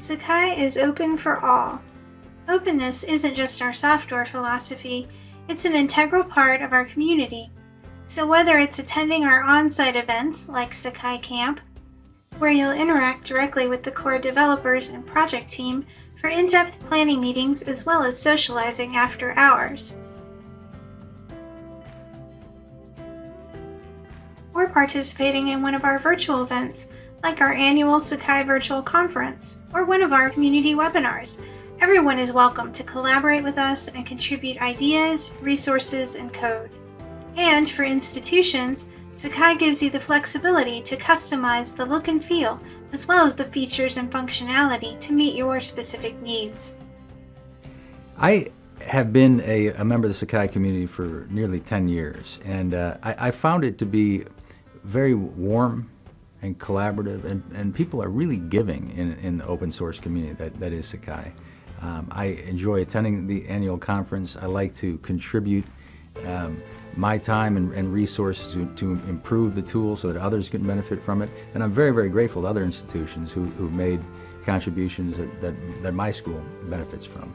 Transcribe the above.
Sakai is open for all. Openness isn't just our software philosophy, it's an integral part of our community. So whether it's attending our on-site events like Sakai Camp, where you'll interact directly with the core developers and project team for in-depth planning meetings as well as socializing after hours. Or participating in one of our virtual events like our annual Sakai Virtual Conference, or one of our community webinars. Everyone is welcome to collaborate with us and contribute ideas, resources, and code. And for institutions, Sakai gives you the flexibility to customize the look and feel, as well as the features and functionality to meet your specific needs. I have been a, a member of the Sakai community for nearly 10 years, and uh, I, I found it to be very warm and collaborative, and, and people are really giving in, in the open source community that, that is Sakai. Um, I enjoy attending the annual conference. I like to contribute um, my time and, and resources to, to, improve the tool so that others can benefit from it. And I'm very, very grateful to other institutions who, who've made contributions that, that, that my school benefits from.